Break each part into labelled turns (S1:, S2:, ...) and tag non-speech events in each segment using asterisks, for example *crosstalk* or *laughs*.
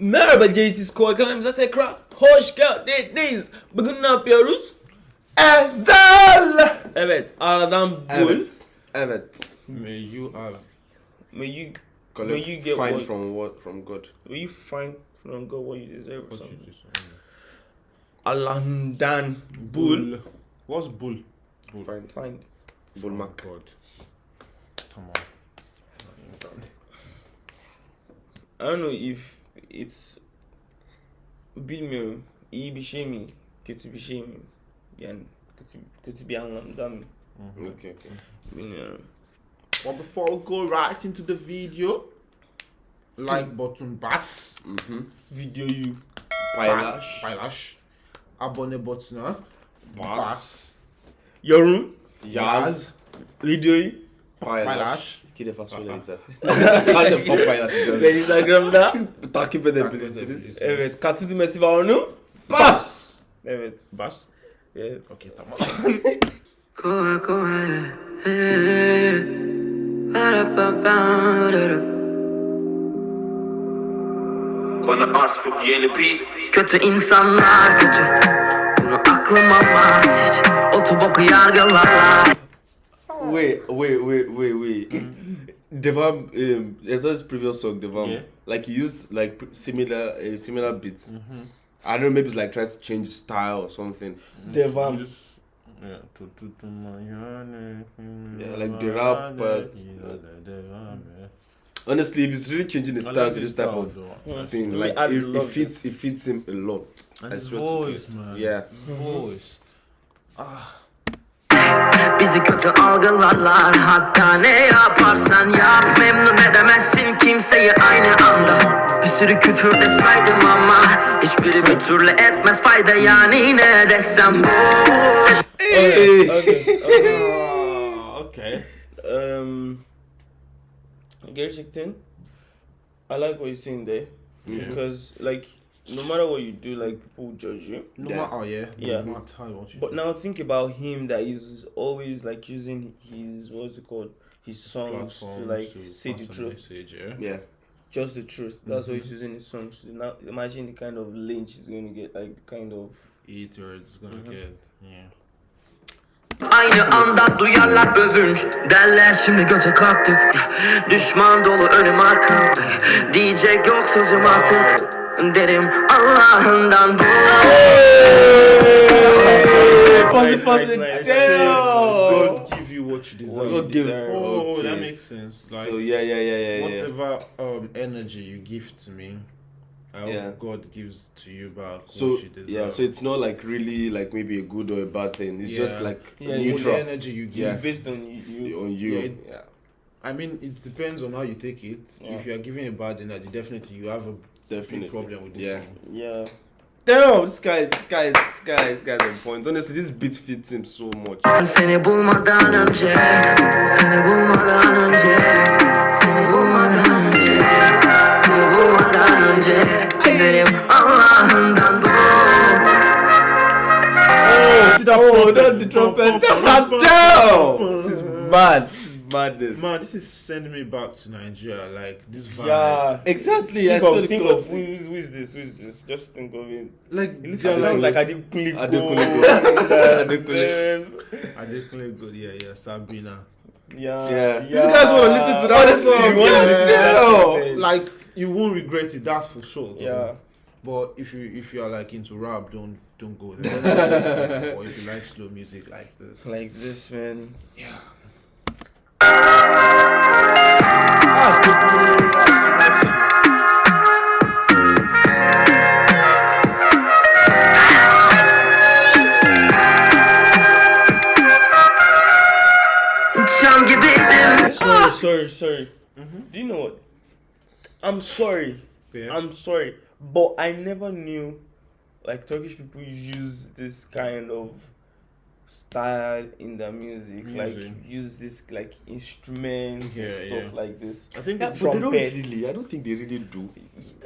S1: Merhaba JT Squad kanalımıza tekrar hoş geldiniz. Bugün ne yapıyoruz?
S2: Ezhel.
S1: Evet, aradan bul.
S2: Evet. Evet.
S3: May you are
S1: May you
S2: Collect,
S1: May you get
S2: find
S1: what-
S2: from what from God.
S1: will you find from God what you deserve or
S3: what you
S1: something?
S3: just
S1: Allah'ından bul.
S3: What's bull?
S2: Find
S1: Find.
S2: bulmak.
S3: God. Tamam.
S1: I don't know if it's bilmiyorum iyi bir şey mi kötü bir şey mi yani kötü, kötü bir anlamda mı
S2: Okay, okay.
S1: bilmiyorum.
S3: Well, before we go right into the video, like button bas,
S2: Mhm.
S1: Videoyu
S2: Paylaş.
S3: paylaş, abone butonuna
S2: Bas.
S3: bas,
S1: yorum
S2: Yaz.
S1: videoyu
S2: Paylaş.
S3: paylaş.
S2: İki defa söyledik zaten. *laughs* Kaç defa paylaşacağız?
S1: ve Instagram'da
S2: Takip edebilirsiniz.
S1: evet katı düğmesi var onu
S3: Bas.
S1: evet
S3: Bas.
S1: evet
S3: Okay, tamam. *laughs*
S4: Eh, ba-da-ba-ba-da-da.
S5: Bana arz bu yeni bir
S4: Kötü insanlar kötü Bunu aklıma almaz hiç Otu boku yargılarlar
S2: Wait, wait, wait, wait, wait. Mm-hmm. Devam, um, Ezra's previous song, Devam,
S3: Yeah.
S2: like he used like similar, uh, similar beats. Mm-hmm. I don't know, maybe it's like trying to change style or something. Mm-hmm.
S1: devam
S3: Use- Yeah, to to to my
S2: Yeah, like the rap, but- Honestly, if he's really changing
S3: the
S2: style
S3: like
S2: to
S3: his
S2: this type of
S3: though.
S2: thing,
S1: We
S2: like
S1: add
S2: it, it fits, it fits him a lot.
S3: And
S2: I
S3: his
S2: swear to God.
S3: voice, man.
S2: Yeah.
S3: Voice. Ah.
S4: Bizi kötü algılarlar. Hatta ne yaparsan yap. Memnun edemezsin kimseyi aynı anda. Bir sürü küfür de saydım ama Hiçbiri bir türlü etmez fayda. Yani ne desem? Boş
S1: okay, okay, *laughs* okay.
S3: Ah, okay.
S1: Um, gerçekten I like what you're saying there. Because like no matter what you do like people will judge you
S3: No
S2: Yeah.
S3: matter, yeah.
S1: Yeah.
S3: No matter what you
S1: But
S3: do.
S1: now think about him that he's always like using his what's it called his songs to like
S3: to
S1: say the truth,
S3: Message, yeah.
S2: Yeah.
S1: just the truth. That's why mm-hmm. he's using his songs. to Now imagine the kind of lynch he's going to get, like the kind of
S3: Eat or it's gonna mm-hmm. get. Yeah.
S4: Aynı anda duyarlar övünç Derler şimdi göte kalktı Düşman dolu önüm arkamda Diyecek yok sözüm artık Derim Allah'ından bu
S1: Nice, nice, nice.
S3: God give you what you deserve.
S2: God give-
S3: Oh,
S2: okay.
S3: that makes sense. Like
S2: so yeah, yeah, yeah, yeah, yeah.
S3: whatever um energy you give to me, I hope
S2: Yeah.
S3: God gives to you back
S2: So
S3: what you deserve.
S2: yeah, so it's not like really like maybe a good or a bad thing. It's just like
S1: Yeah,
S3: All
S2: neutral
S3: the energy you give.
S1: it's based on you.
S2: on you.
S3: Yeah,
S2: Yeah.
S3: I mean, it depends on how you take it.
S1: Yeah.
S3: If you are giving a bad energy, definitely you have a
S2: Definitely.
S3: big problem with this
S2: Yeah.
S3: song.
S1: Yeah.
S2: Damn, this guy, this guy, this guy, this guy's on point. Honestly, this beat fits him so much.
S3: Oh, see that
S2: Oh, not the trumpet. Damn, this is mad. This madness.
S3: Man, this is sending me back to Nigeria. Like this vibe.
S1: Yeah.
S2: Exactly.
S1: Think
S2: saw
S1: of,
S2: the
S1: think
S2: clip.
S1: of who is, who is this? Who is this? Just think of it.
S3: Like
S1: It looks,
S3: they're
S1: sounds like
S3: like,
S1: Adekunle
S2: Adekunle
S1: Gold.
S2: Gold. *laughs* Adekunle.
S3: I did play good. Yeah, yeah, Sabina.
S1: Yeah.
S2: Yeah.
S3: You guys wanna listen to that
S2: Honestly,
S3: song?
S2: you wanna listen to that?
S1: Yeah.
S3: Like you won't regret it. That's for sure. though.
S1: Yeah.
S3: But if you if you are like into rap, don't don't go there. *laughs* or if you like slow music like this.
S1: Like this, man.
S4: Çam
S1: I'm sorry.
S3: Yeah.
S1: I'm sorry, but I never knew like Turkish people use this kind of style in their music. Like use this like instruments
S3: Yeah,
S1: and stuff
S3: yeah.
S1: like this.
S3: I think
S1: Yeah,
S3: it's
S2: But they don't really. I don't think they really do.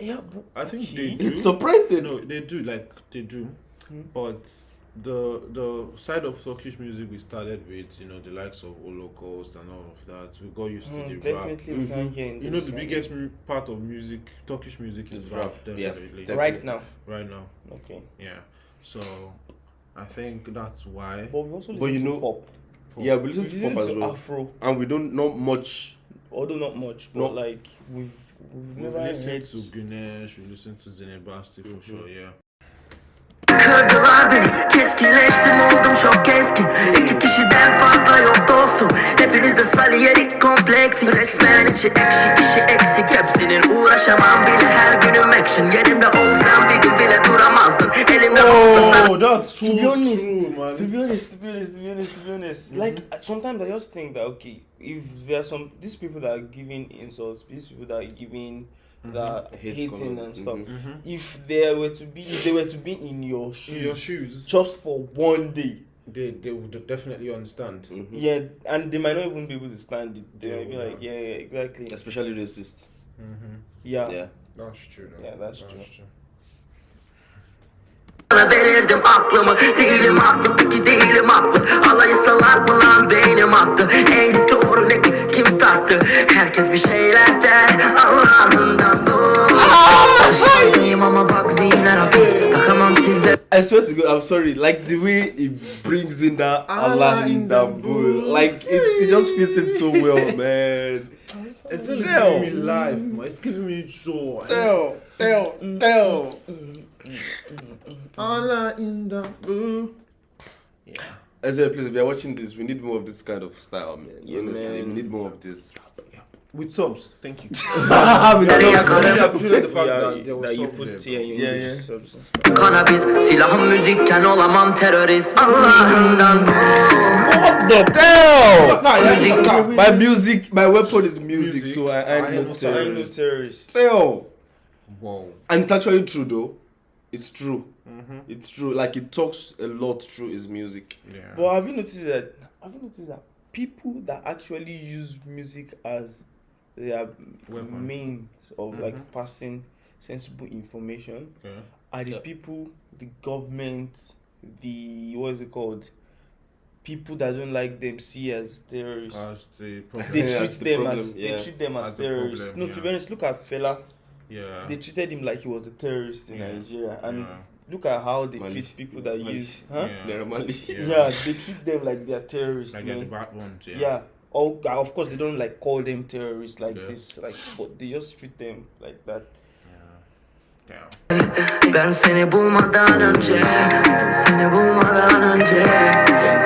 S1: Yeah, but
S3: I think
S1: okay.
S3: they do.
S2: It's surprising.
S3: No, they do like they do,
S1: Hmm.
S3: but the the side of Turkish music we started with, you know, the likes of Holocaust and all of that. We got used to
S1: Mm,
S3: the rap.
S1: definitely we can hear
S3: You know, the biggest mu- part of music, Turkish music, is
S2: Is
S3: rap.
S2: rap, yeah,
S3: Definitely,
S2: definitely.
S1: right now.
S3: right now.
S1: Okay,
S3: Yeah. So, I think that's why.
S1: but we also listen
S2: But you
S1: to
S2: know-
S1: pop.
S2: Yeah, we
S1: We
S2: listen to pop as well,
S1: Afro,
S2: and we don't know much.
S1: although not much, but
S2: No.
S1: like we've we've
S3: We
S1: never
S3: listen
S1: heard.
S3: to Güneş, we listen to Zeynep Bastık for sure, yeah.
S4: Kırdılar beni. Keskinleştim oldum çok keskin İki kişiden fazla yok dostum. Hepinizde saliyerik kompleksi. Resmen içi ekşi işi eksik. Hepsinin uğraşamam bile. Her günüm action. Yerimde olsam bir gün bile duramazdın. Elimde olsa
S3: Oh, that's so
S1: To be honest,
S3: true, man.
S1: To be honest, to be honest, to be honest, to be honest, like uh, sometimes I just think that okay, if there are some these people that are giving insults, these people that are giving that
S2: Hate
S1: hating
S2: comment,
S1: and stuff,
S3: Mhm.
S1: if they were to be, if they were to be in your shoes,
S3: In your shoes,
S1: just for one day,
S3: they they would definitely understand.
S2: Mm-hmm.
S1: yeah, and they might not even be able to stand it. They
S3: Yeah,
S1: might be like, yeah, yeah, exactly,
S2: Especially racist.
S3: Mm-hmm.
S1: yeah,
S2: Yeah.
S3: That's true. Though.
S1: Yeah, that's true.
S4: Sana verirdim aklımı Değilim haklı peki değilim haklı Alayı salak mı lan beynim attı Eğri doğru ne kim tarttı Herkes bir şeyler der
S2: I swear to God, I'm sorry. Like the way it brings in that Allah in that bull, like it, it just fits in so well, *laughs* man.
S3: It's
S2: Damn.
S3: giving me life, man. It's giving me joy.
S2: Tell, tell, tell.
S3: Allah in the blue.
S2: As a please, if you're watching this, we need more of this kind of style, man.
S1: Yeah,
S2: Honestly,
S1: man.
S2: we need more of this.
S3: With subs, thank you. *laughs*
S2: With
S4: Nereye
S2: some-
S3: I
S4: yakarım
S3: really the fact
S1: yeah,
S3: that there was
S1: you
S3: subs
S1: put
S3: there.
S1: yeah, you
S2: Yeah,
S1: use
S2: yeah.
S1: subs and stuff.
S4: Kanabis silahım müzikken olamam terörist Allah'ından
S2: What the hell?
S3: Nah, yeah,
S4: Music.
S2: My music, my weapon is music,
S3: Music.
S2: so I,
S3: I
S2: I
S3: know
S2: know
S1: So I know
S2: terrorists.
S1: terrorists.
S2: Tell.
S3: Whoa.
S2: And it's actually true though. It's true.
S3: Mm-hmm.
S2: It's true. Like it talks a lot through his music.
S3: Yeah.
S1: But have you noticed that? Have you noticed that people that actually use music as their
S3: Weapon.
S1: means of mm-hmm. like passing sensible information
S3: yeah.
S1: are the
S2: Yeah.
S1: people, the government, the what is it called? People that don't like them see as terrorists.
S3: That's the problem.
S1: they
S2: Yeah,
S1: treat
S2: that's the
S1: them
S2: problem,
S1: as
S2: yeah.
S1: they treat them as
S3: That's the
S1: terrorists.
S3: problem,
S1: no, to
S3: yeah.
S1: be honest, look at Fela.
S3: yeah.
S1: They treated him like he was a terrorist in
S3: Yeah.
S1: Nigeria, and
S3: Yeah.
S1: look at how they
S2: Mali.
S1: treat people that
S2: Mali.
S1: use, huh?
S3: Yeah. Yeah.
S1: Yeah. they treat them like they're terrorists,
S3: like they're the
S1: man.
S3: bad ones. Yeah.
S1: Yeah. Oh, uh, of course they don't like call them terrorists like
S3: Yeah.
S1: this, like, but they just treat them like that.
S3: Yeah.
S4: Ben seni bulmadan önce Seni bulmadan önce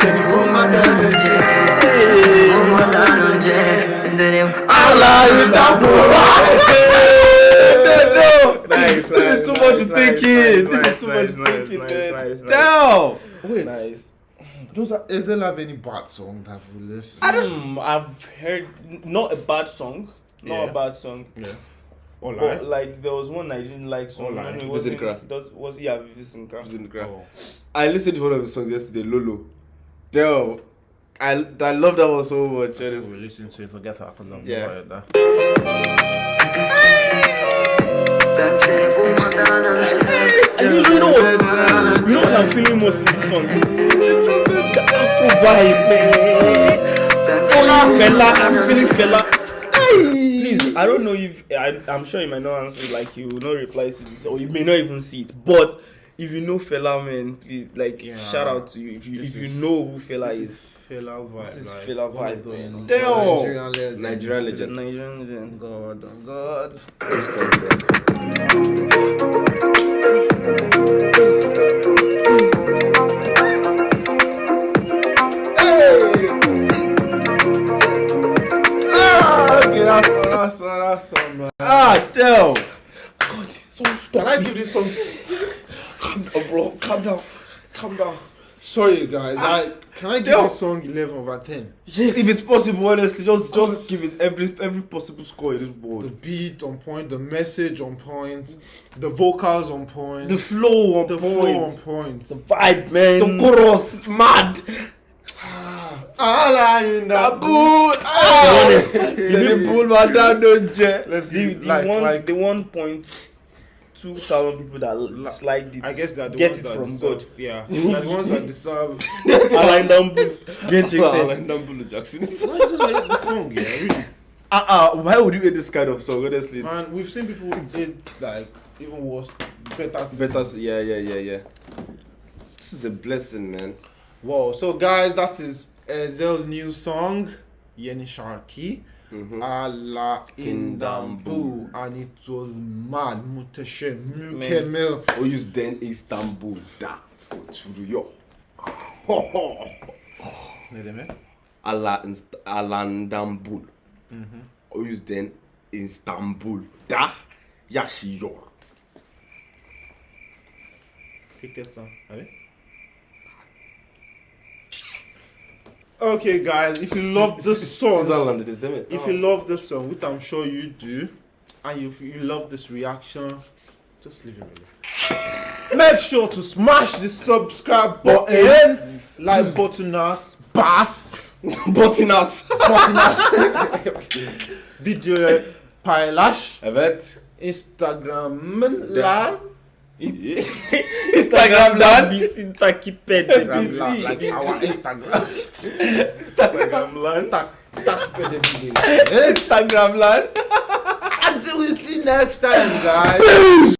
S4: Seni bulmadan önce Seni bulmadan önce Derim Allah'ından
S2: no,
S1: Nice,
S2: this is too
S1: nice,
S2: much
S1: nice,
S2: thinking.
S1: nice,
S2: this is too
S1: nice,
S2: much
S1: nice,
S2: thinking,
S1: nice,
S2: man.
S1: nice, nice.
S2: Damn.
S3: Wait.
S1: Nice.
S3: Those are, is there have any bad song that we listen?
S1: Hmm, I've heard not a bad song, not
S3: Yeah.
S1: a bad song,
S3: Yeah. Or like.
S1: like there was one I didn't like. So
S3: like,
S1: it
S2: Visit
S1: wasn't- does- Was yeah, Visit Kra.
S2: Listen, Gra.
S3: Oh.
S2: I listened to one of his songs yesterday, Lolo. Damn. I, I love that one so much.
S3: We
S2: honestly.
S3: listen to it together. I can love
S2: Yeah.
S3: yeah. that.
S4: Ben seni bulmadan önce
S1: And you, you know what? You know what I'm feeling most in this song? The Afro vibe, man.
S4: Ben seni
S1: Fela, I'm feeling Fela. Please, I don't know if I, I'm sure you might not answer, like you will not reply to this, or you may not even see it. But if you know Fela, man, please, like
S3: Yeah.
S1: shout out to you if you
S3: This
S1: if you
S3: is-
S1: know who
S3: Fela
S1: is.
S3: is Fela vibe.
S1: This is
S3: like,
S1: Fela vibe.
S2: Damn.
S3: Nigerian legends.
S2: Nigerian legend.
S1: Nigerian legend.
S3: God, oh God. That's all, that's all, man.
S2: Ah, damn.
S1: God, so stop.
S3: Can I give this song?
S2: Calm down, bro. Calm down. Calm down.
S3: Sorry, guys. I can I give
S2: Yo.
S3: this song 11 over 10?
S1: Yes.
S2: If it's possible, honestly, just
S3: Cause-
S2: just give it every every possible score in this
S3: The beat on point, the message on point, the vocals on point,
S2: The flow on
S3: the
S2: point.
S3: flow on point.
S1: the vibe, man.
S2: The chorus, mad.
S3: Allah in the
S2: Good.
S1: honest,
S2: the bull man down, don't you?
S3: Let's
S1: the,
S3: give
S1: the
S3: like
S1: one
S3: like
S1: the one point two thousand people that disliked it.
S3: I guess they're the
S1: get
S3: ones
S1: it
S3: that
S1: from
S3: deserve,
S1: God.
S3: Yeah, they're the ones that deserve. *laughs*
S1: Alain Dambu get
S2: Well,
S1: rejected.
S2: like Jackson.
S3: Why you gonna hate the song? Yeah, really.
S2: Uh-uh, why would you hate this kind of song? Honestly,
S3: Man, we've seen people did like even worse, better.
S2: better. Yeah, yeah, yeah, yeah. This is a blessing, man.
S3: Wow. So guys, that is uh, Zell's new song, Yeni şarkı.
S2: Mm-hmm.
S3: Ala İstanbul and it was mad,
S2: muhteşem, mükemmel. O yüzden İstanbul'da oturuyor. *laughs*
S3: ne demek?
S2: Ala İstanbul. Mhm. O yüzden İstanbul'da yaşıyor.
S3: Fikret Sam, evet. Okay, guys, if you love this song,
S2: Switzerland it is them.
S3: if you love this song, which I'm sure you do, and if you love this reaction, just leave it alone. Make sure to smash the subscribe button, like button us, bass,
S2: Botinas. *laughs*
S3: button us, *laughs* video eh, paylaş,
S2: Evet. *laughs*
S3: Instagram lan,
S1: Instagram'dan bizi takip edin.
S3: Instagram lan, like our Instagram.
S1: Instagram'dan.
S3: Tak, takip edebiliriz.
S2: Instagram lan.
S3: Until we see next time, guys.